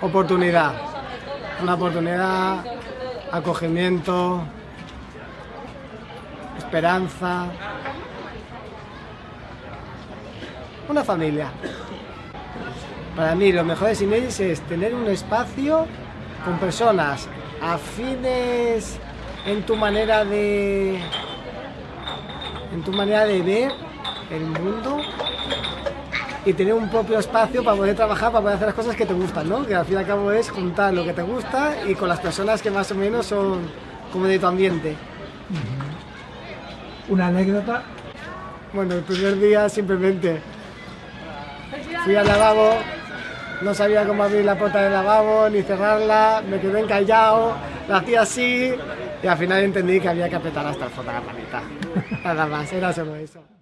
Oportunidad. Una oportunidad, acogimiento, esperanza. Una familia. Para mí los mejores emails es tener un espacio con personas afines en tu manera de en tu manera de ver el mundo y tener un propio espacio para poder trabajar, para poder hacer las cosas que te gustan, ¿no? Que al fin y al cabo es juntar lo que te gusta y con las personas que más o menos son como de tu ambiente. ¿Una anécdota? Bueno, el primer día simplemente fui al lavabo, no sabía cómo abrir la puerta del lavabo ni cerrarla, me quedé encallado, la hacía así y al final entendí que había que apretar hasta el fondo de la manita. Nada más, era solo eso.